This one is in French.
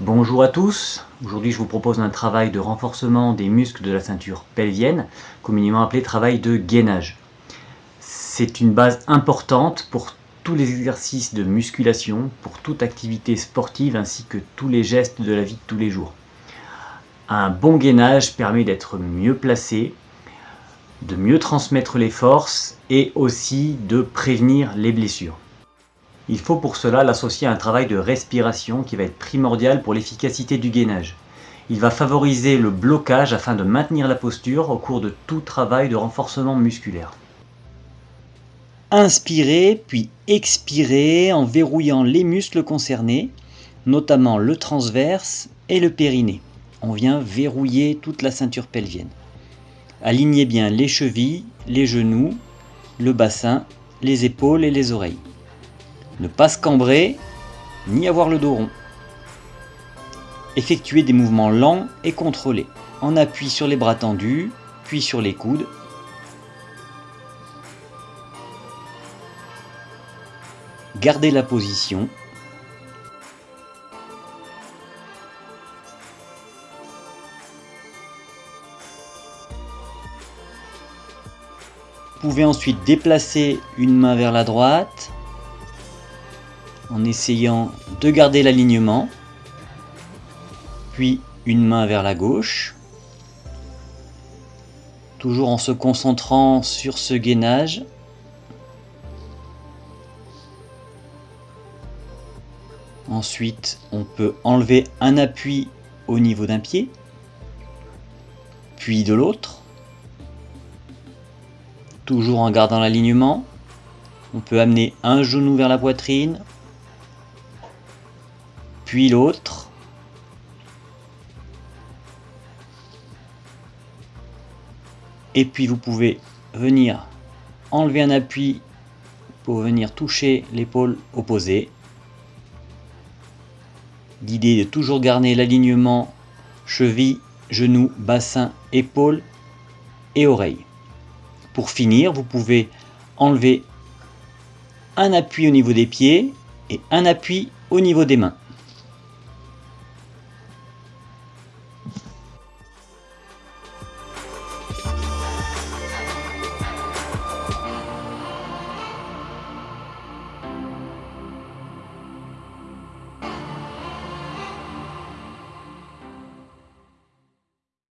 Bonjour à tous, aujourd'hui je vous propose un travail de renforcement des muscles de la ceinture pelvienne, communément appelé travail de gainage. C'est une base importante pour tous les exercices de musculation, pour toute activité sportive ainsi que tous les gestes de la vie de tous les jours. Un bon gainage permet d'être mieux placé, de mieux transmettre les forces et aussi de prévenir les blessures. Il faut pour cela l'associer à un travail de respiration qui va être primordial pour l'efficacité du gainage. Il va favoriser le blocage afin de maintenir la posture au cours de tout travail de renforcement musculaire. Inspirez puis expirez en verrouillant les muscles concernés, notamment le transverse et le périnée. On vient verrouiller toute la ceinture pelvienne. Alignez bien les chevilles, les genoux, le bassin, les épaules et les oreilles. Ne pas se cambrer, ni avoir le dos rond. Effectuez des mouvements lents et contrôlés, en appui sur les bras tendus, puis sur les coudes. Gardez la position. Vous pouvez ensuite déplacer une main vers la droite, en essayant de garder l'alignement, puis une main vers la gauche, toujours en se concentrant sur ce gainage. Ensuite, on peut enlever un appui au niveau d'un pied, puis de l'autre, toujours en gardant l'alignement. On peut amener un genou vers la poitrine, puis l'autre. Et puis vous pouvez venir enlever un appui pour venir toucher l'épaule opposée. L'idée de toujours garder l'alignement cheville, genou, bassin, épaule et oreille. Pour finir, vous pouvez enlever un appui au niveau des pieds et un appui au niveau des mains.